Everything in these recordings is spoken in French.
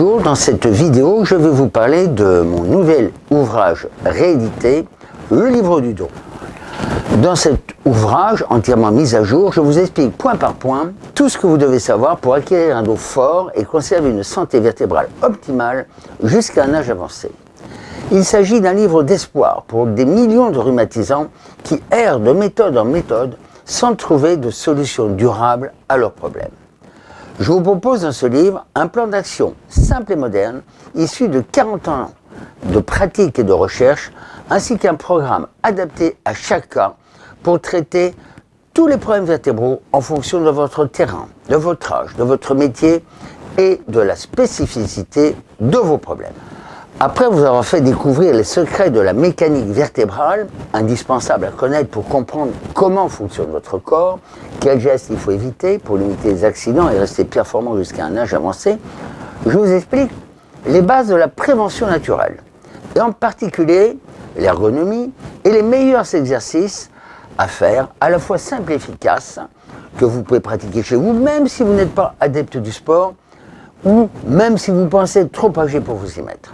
Bonjour, dans cette vidéo, je vais vous parler de mon nouvel ouvrage réédité, Le Livre du dos. Dans cet ouvrage entièrement mis à jour, je vous explique point par point tout ce que vous devez savoir pour acquérir un dos fort et conserver une santé vertébrale optimale jusqu'à un âge avancé. Il s'agit d'un livre d'espoir pour des millions de rhumatisants qui errent de méthode en méthode sans trouver de solution durable à leurs problèmes. Je vous propose dans ce livre un plan d'action simple et moderne, issu de 40 ans de pratique et de recherche, ainsi qu'un programme adapté à chaque cas pour traiter tous les problèmes vertébraux en fonction de votre terrain, de votre âge, de votre métier et de la spécificité de vos problèmes. Après vous avoir fait découvrir les secrets de la mécanique vertébrale, indispensable à connaître pour comprendre comment fonctionne votre corps, quels gestes il faut éviter pour limiter les accidents et rester performant jusqu'à un âge avancé, je vous explique les bases de la prévention naturelle, et en particulier l'ergonomie et les meilleurs exercices à faire, à la fois simples et efficaces, que vous pouvez pratiquer chez vous, même si vous n'êtes pas adepte du sport, ou même si vous pensez être trop âgé pour vous y mettre.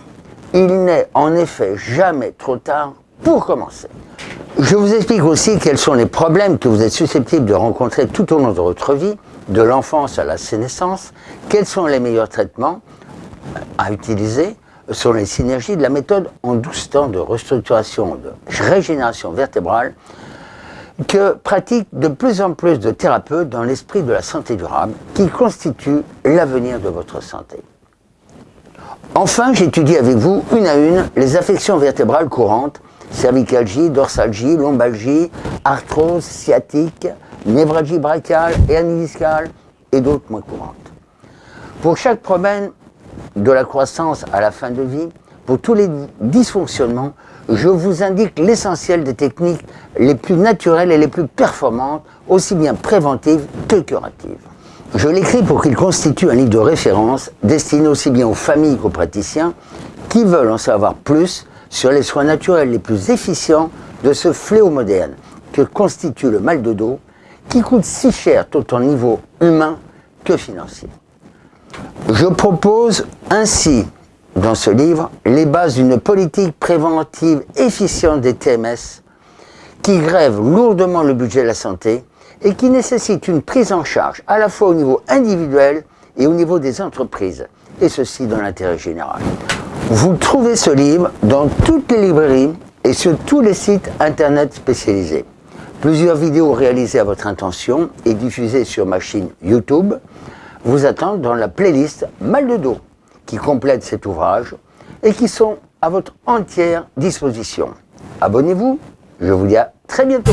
Il n'est en effet jamais trop tard pour commencer. Je vous explique aussi quels sont les problèmes que vous êtes susceptibles de rencontrer tout au long de votre vie, de l'enfance à la sénescence, quels sont les meilleurs traitements à utiliser, sur les synergies de la méthode en 12 temps de restructuration, de régénération vertébrale, que pratiquent de plus en plus de thérapeutes dans l'esprit de la santé durable, qui constitue l'avenir de votre santé. Enfin, j'étudie avec vous, une à une, les affections vertébrales courantes, cervicalgie, dorsalgie, lombalgie, arthrose, sciatique, névralgie brachiale, hernie discale et d'autres moins courantes. Pour chaque problème de la croissance à la fin de vie, pour tous les dysfonctionnements, je vous indique l'essentiel des techniques les plus naturelles et les plus performantes, aussi bien préventives que curatives. Je l'écris pour qu'il constitue un livre de référence destiné aussi bien aux familles qu'aux praticiens qui veulent en savoir plus sur les soins naturels les plus efficients de ce fléau moderne que constitue le mal de dos qui coûte si cher tant au niveau humain que financier. Je propose ainsi dans ce livre les bases d'une politique préventive efficiente des TMS qui grève lourdement le budget de la santé et qui nécessite une prise en charge à la fois au niveau individuel et au niveau des entreprises, et ceci dans l'intérêt général. Vous trouvez ce livre dans toutes les librairies et sur tous les sites internet spécialisés. Plusieurs vidéos réalisées à votre intention et diffusées sur ma chaîne YouTube vous attendent dans la playlist Mal de dos qui complète cet ouvrage et qui sont à votre entière disposition. Abonnez-vous, je vous dis à très bientôt.